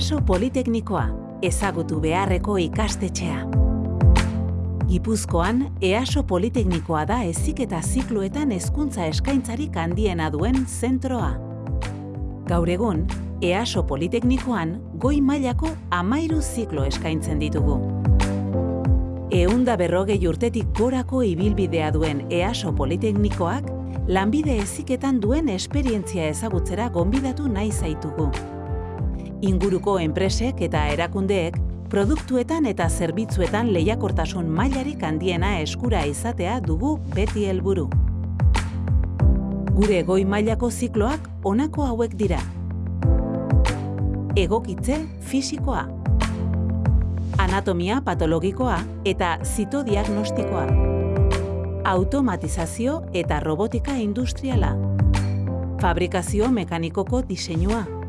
EASO Politeknikoa, ezagutu beharreko ikastetxea. Gipuzkoan, EASO Politeknikoa da ezik eta zikloetan hezkuntza eskaintzarik handiena duen zentroa. Gaur egun, EASO Politeknikoan goi mailako amairu ziklo eskaintzen ditugu. Eunda berrogei urtetik gorako ibilbidea duen EASO Politeknikoak, lanbide eziketan duen esperientzia ezagutzera gonbidatu nahi zaitugu. Inguruko enpresek eta erakundeek produktuetan eta zerbitzuetan lehiakortasun mailarik handiena eskura izatea dugu beti helburu. Gure goi mailako zikloak honako hauek dira. Egokitze fisikoa. Anatomia patologikoa eta zitodiagnostikoa. Automatizazio eta robotika industriala. Fabrikazio mekanikoko diseinua.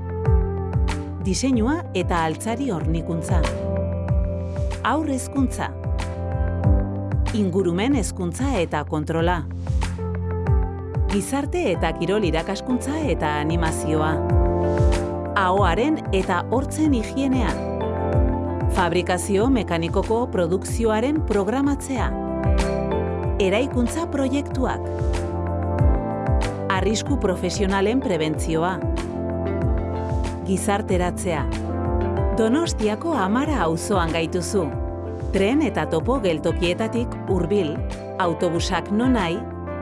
Diseinua eta altzari hornikuntza. Aur hezkuntza. Ingurumen hezkuntza eta kontrola. Gizarte eta kirol irakaskuntza eta animazioa. Ahoaren eta hortzen higienea. Fabrikazio mekanikoko produkzioaren programatzea. Eraikuntza proiektuak. Arrisku profesionalen prebentzioa. Gizarteratzea. Donostiako amara auzoan gaituzu. Tren eta topo geltokietatik hurbil, autobusak nonai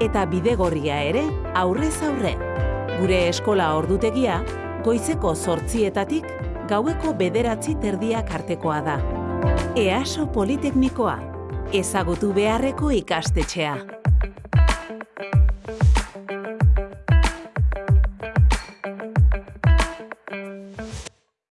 eta bidegorria ere aurrez aurre. Gure eskola ordutegia, goizeko zortzietatik gaueko bederatzi terdiak artekoa da. EASO Politeknikoa, ezagutu beharreko ikastetxea.